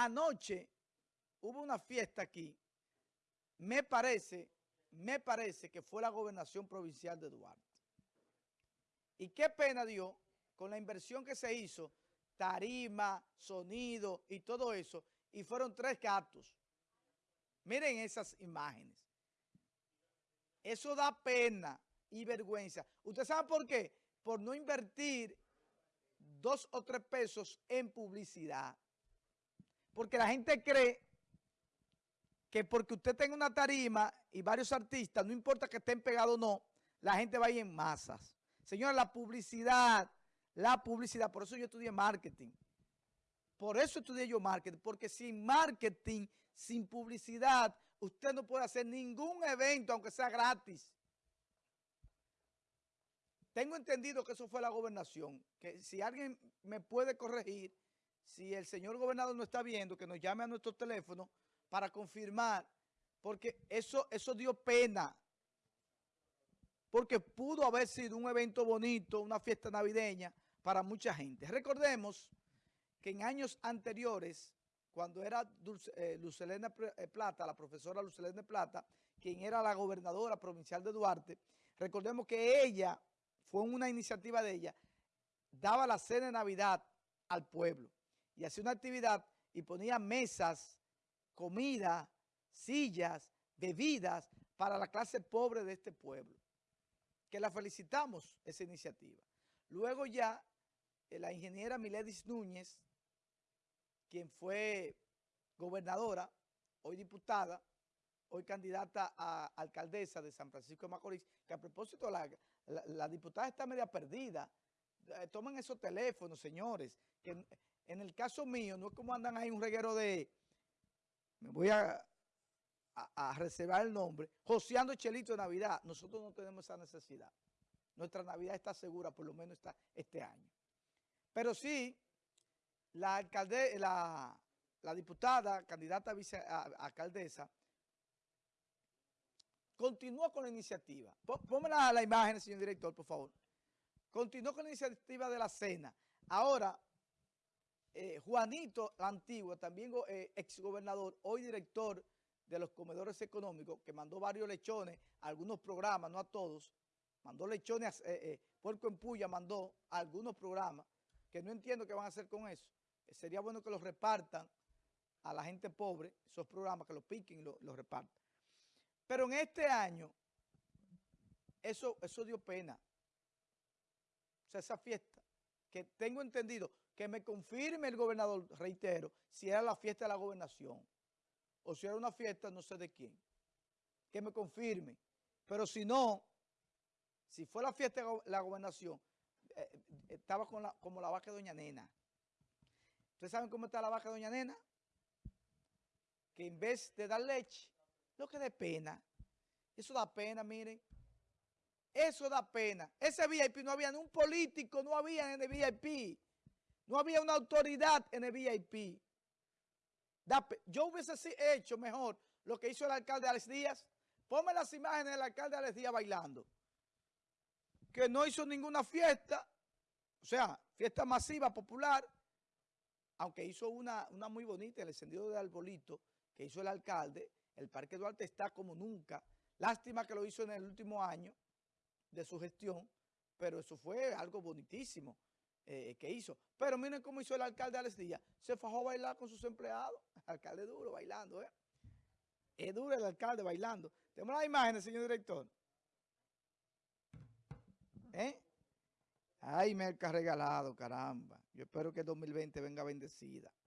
Anoche hubo una fiesta aquí, me parece, me parece que fue la gobernación provincial de Duarte. Y qué pena dio con la inversión que se hizo, tarima, sonido y todo eso, y fueron tres gatos. Miren esas imágenes. Eso da pena y vergüenza. ¿Usted sabe por qué? Por no invertir dos o tres pesos en publicidad. Porque la gente cree que porque usted tenga una tarima y varios artistas, no importa que estén pegados o no, la gente va a ir en masas. Señora, la publicidad, la publicidad, por eso yo estudié marketing. Por eso estudié yo marketing, porque sin marketing, sin publicidad, usted no puede hacer ningún evento, aunque sea gratis. Tengo entendido que eso fue la gobernación, que si alguien me puede corregir, si el señor gobernador no está viendo, que nos llame a nuestro teléfono para confirmar, porque eso, eso dio pena, porque pudo haber sido un evento bonito, una fiesta navideña para mucha gente. Recordemos que en años anteriores, cuando era eh, Lucelena eh, Plata, la profesora Lucelena Plata, quien era la gobernadora provincial de Duarte, recordemos que ella, fue una iniciativa de ella, daba la cena de Navidad al pueblo y hacía una actividad y ponía mesas, comida, sillas, bebidas para la clase pobre de este pueblo. Que la felicitamos esa iniciativa. Luego ya eh, la ingeniera Miledis Núñez, quien fue gobernadora, hoy diputada, hoy candidata a alcaldesa de San Francisco de Macorís, que a propósito la, la, diputada está media perdida. Eh, tomen esos teléfonos, señores, que en el caso mío, no es como andan ahí un reguero de, me voy a, a, reservar el nombre, joseando chelito de Navidad. Nosotros no tenemos esa necesidad. Nuestra Navidad está segura, por lo menos está este año. Pero sí, la alcalde, la, diputada, candidata a vicealcaldesa, continúa con la iniciativa. Póngame la, la imagen, señor director, por favor. Continuó con la iniciativa de la cena. Ahora, eh, Juanito la Antigua, también eh, exgobernador, hoy director de los comedores económicos, que mandó varios lechones algunos programas, no a todos, mandó lechones, eh, Puerco en Puya mandó algunos programas, que no entiendo qué van a hacer con eso. sería bueno que los repartan a la gente pobre, esos programas, que los piquen y los repartan. Pero en este año, eso, eso dio pena. O sea, esa fiesta, que tengo entendido, que me confirme el gobernador, reitero, si era la fiesta de la gobernación o si era una fiesta no sé de quién. Que me confirme. Pero si no, si fue la fiesta de la gobernación, eh, eh, estaba con la, como la vaca de Doña Nena. ¿Ustedes saben cómo está la vaca de Doña Nena? Que en vez de dar leche, lo que da pena. Eso da pena, miren. Eso da pena. Ese VIP no había ni un político, no había en el VIP. No había una autoridad en el VIP. Yo hubiese hecho mejor lo que hizo el alcalde Alex Díaz. Ponme las imágenes del alcalde Alex Díaz bailando. Que no hizo ninguna fiesta. O sea, fiesta masiva, popular. Aunque hizo una, una muy bonita, el encendido de arbolito que hizo el alcalde. El Parque Duarte está como nunca. Lástima que lo hizo en el último año de su gestión. Pero eso fue algo bonitísimo. Eh, que hizo. Pero miren cómo hizo el alcalde Alex Díaz. Se fajó a bailar con sus empleados. alcalde duro bailando, ¿eh? Es duro el alcalde bailando. Tenemos las imágenes, señor director. ¿Eh? Ay, merca regalado, caramba. Yo espero que el 2020 venga bendecida.